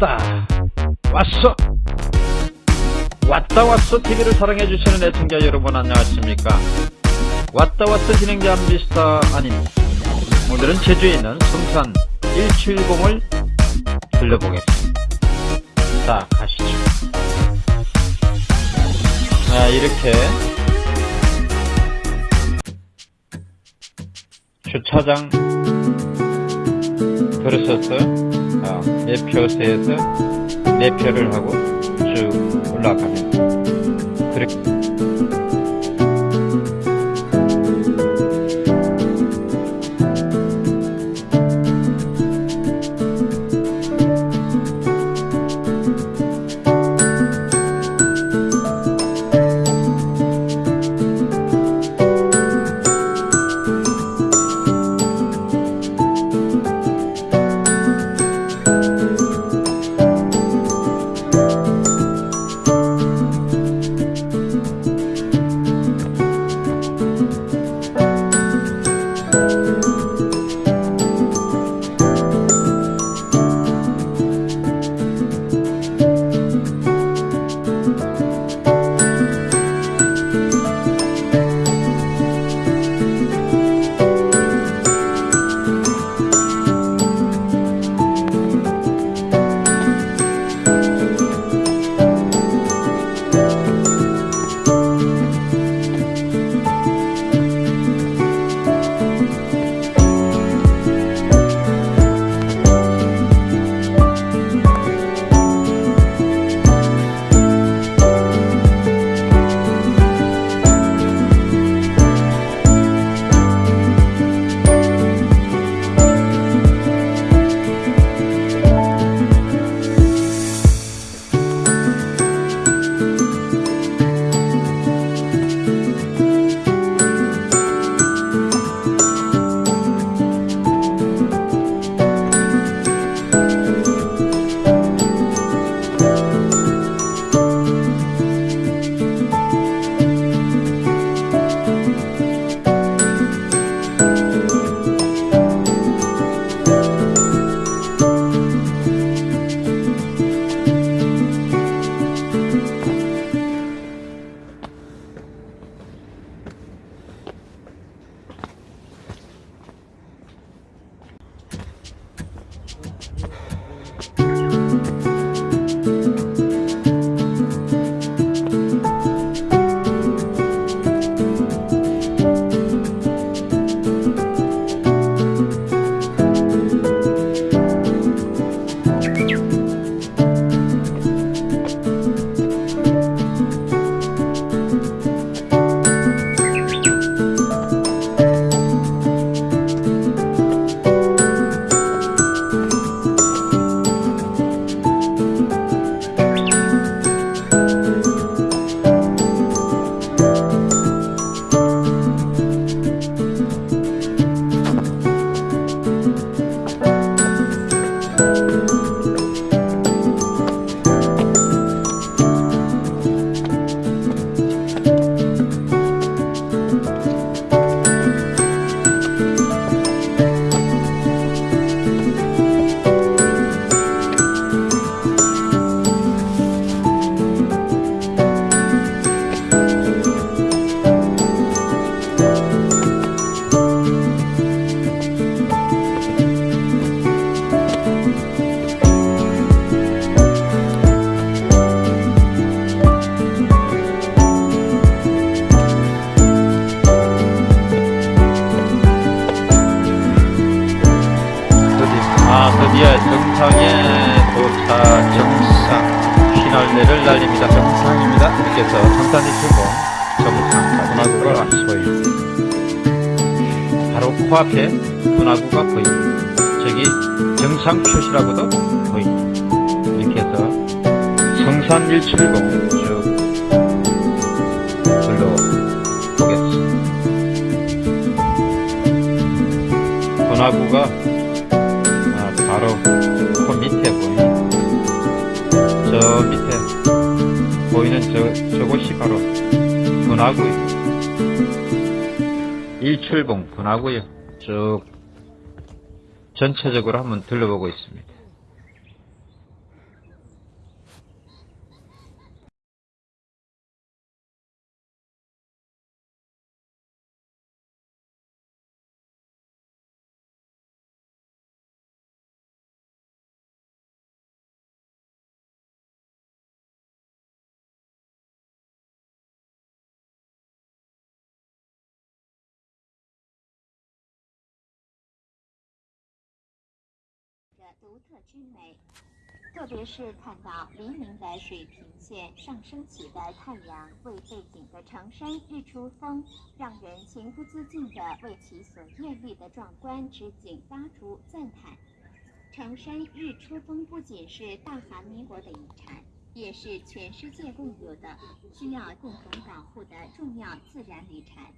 왔다. 왔어. 왔다 왔어 TV를 사랑해주시는 애청자 여러분 안녕하십니까? 왔다 왔어 진행자 미스터 아닙니다 오늘은 제주에 있는 성산 170을 들려보겠습니다. 자 가시죠. 자 이렇게 주차장 들어섰어요 아, 매표소에서 매표를 하고 쭉 올라가면 그렇게 이렇게서 성산이 주고 정상 분화구가 보입니다. 바로 코앞에 분화구가 보입니다. 저기 정상 표시라고도 보입니다. 이렇게 해서 성산 170 저, 저곳이 바로 분화구입니다. 일출봉 분화구요. 쭉 전체적으로 한번 둘러보고 있습니다. 独特之美。特别是看到黎明的水平线上升起的太阳为背景的长山日出峰，让人情不自禁地为其所艳丽的壮观之景发出赞叹。长山日出峰不仅是大韩民国的遗产，也是全世界共有的、需要共同保护的重要自然遗产。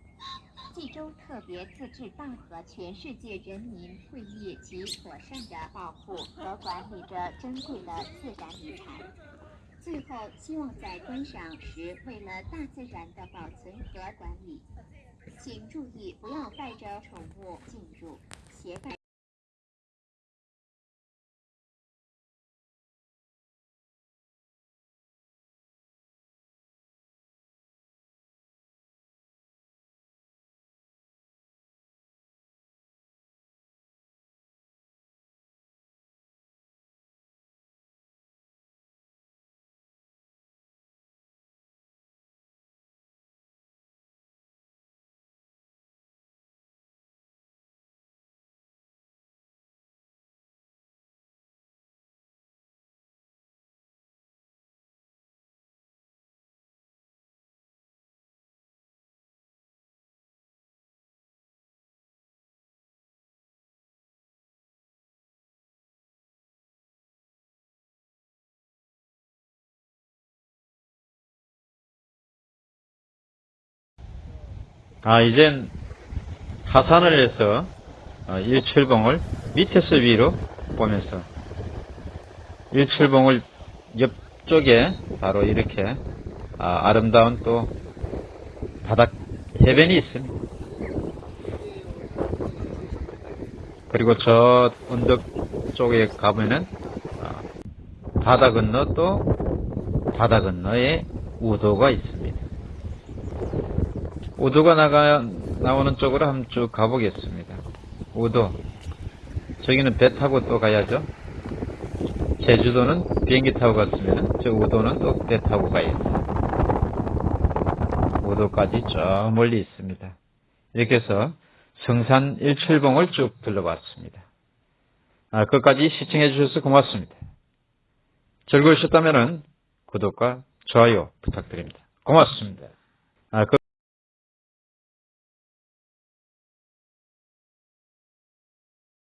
济州特别自治道和全世界人民会议及妥善的保护和管理着珍贵的自然遗产。最后，希望在观赏时，为了大自然的保存和管理，请注意不要带着宠物进入，携带。 아, 이젠 하산을 해서 어, 일출봉을 밑에서 위로 보면서 일출봉을 옆쪽에 바로 이렇게 아, 름다운또 바닥 해변이 있습니다. 그리고 저 언덕 쪽에 가면은 아, 바다 건너 또 바다 건너에 우도가 있습니다. 우도가 나가, 나오는 쪽으로 한번 쭉 가보겠습니다. 우도. 저기는 배 타고 또 가야죠. 제주도는 비행기 타고 갔으면 저 우도는 또 배 타고 가야죠. 우도까지 저 멀리 있습니다. 이렇게 해서 성산 일출봉을 쭉 둘러봤습니다. 아, 끝까지 시청해 주셔서 고맙습니다. 즐거우셨다면 구독과 좋아요 부탁드립니다. 고맙습니다.